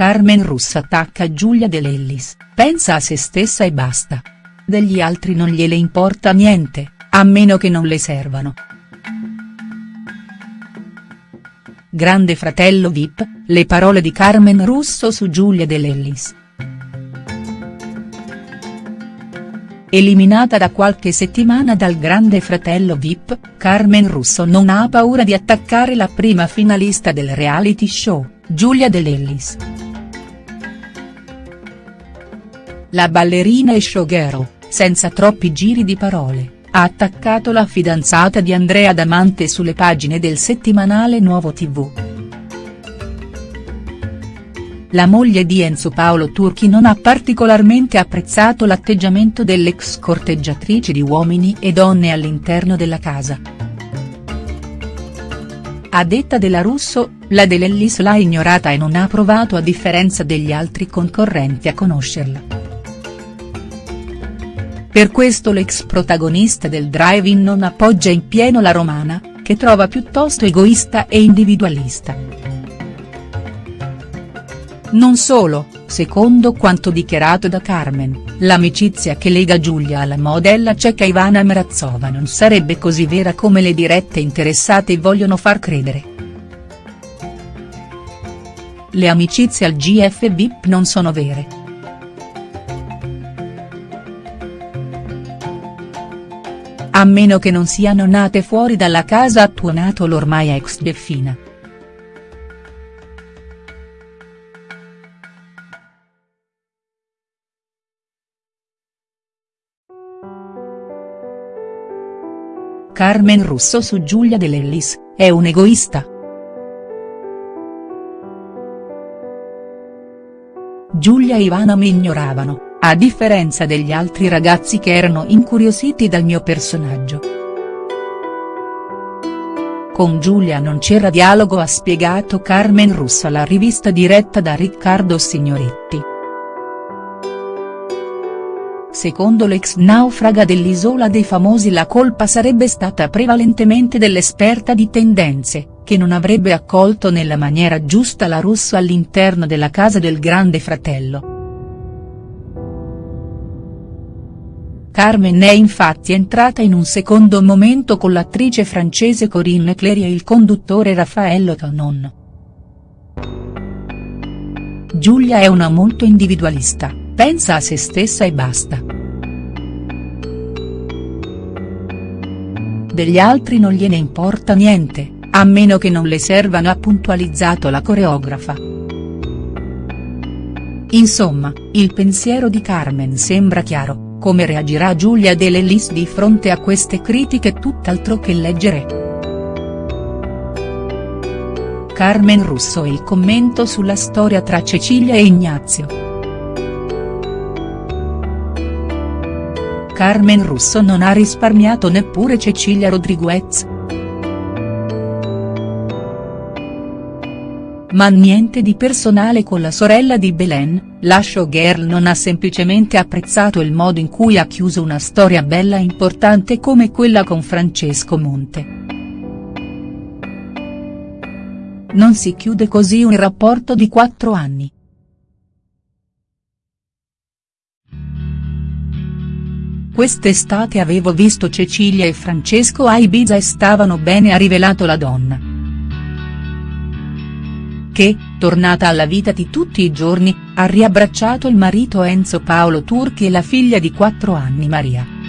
Carmen Russo attacca Giulia De Lellis, pensa a se stessa e basta. Degli altri non gliele importa niente, a meno che non le servano. Grande fratello Vip, le parole di Carmen Russo su Giulia De Lellis. Eliminata da qualche settimana dal Grande Fratello Vip, Carmen Russo non ha paura di attaccare la prima finalista del reality show, Giulia De Lellis. La ballerina e showgirl, senza troppi giri di parole, ha attaccato la fidanzata di Andrea Damante sulle pagine del settimanale Nuovo TV. La moglie di Enzo Paolo Turchi non ha particolarmente apprezzato l'atteggiamento dell'ex corteggiatrice di uomini e donne all'interno della casa. A detta della Russo, la De Lellis l'ha ignorata e non ha provato a differenza degli altri concorrenti a conoscerla. Per questo l'ex protagonista del drive-in non appoggia in pieno la romana, che trova piuttosto egoista e individualista. Non solo, secondo quanto dichiarato da Carmen, l'amicizia che lega Giulia alla modella ceca Ivana Mrazova non sarebbe così vera come le dirette interessate vogliono far credere. Le amicizie al GF VIP non sono vere. A meno che non siano nate fuori dalla casa ha tuonato l'ormai ex Deffina. Carmen Russo su Giulia De Lellis, è un egoista?. Giulia e Ivana mi ignoravano, a differenza degli altri ragazzi che erano incuriositi dal mio personaggio. Con Giulia non c'era dialogo ha spiegato Carmen Russo alla rivista diretta da Riccardo Signoretti. Secondo l'ex naufraga dell'Isola dei Famosi la colpa sarebbe stata prevalentemente dell'esperta di tendenze, che non avrebbe accolto nella maniera giusta la Russo all'interno della casa del grande fratello. Carmen è infatti entrata in un secondo momento con l'attrice francese Corinne Clery e il conduttore Raffaello Tonon. Giulia è una molto individualista pensa a se stessa e basta. Degli altri non gliene importa niente, a meno che non le servano ha puntualizzato la coreografa. Insomma, il pensiero di Carmen sembra chiaro, come reagirà Giulia De Lellis di fronte a queste critiche tutt'altro che leggere. Carmen Russo e il commento sulla storia tra Cecilia e Ignazio. Carmen Russo non ha risparmiato neppure Cecilia Rodriguez. Ma niente di personale con la sorella di Belen, la showgirl non ha semplicemente apprezzato il modo in cui ha chiuso una storia bella e importante come quella con Francesco Monte. Non si chiude così un rapporto di quattro anni. Quest'estate avevo visto Cecilia e Francesco a Ibiza e stavano bene ha rivelato la donna. Che, tornata alla vita di tutti i giorni, ha riabbracciato il marito Enzo Paolo Turchi e la figlia di 4 anni Maria.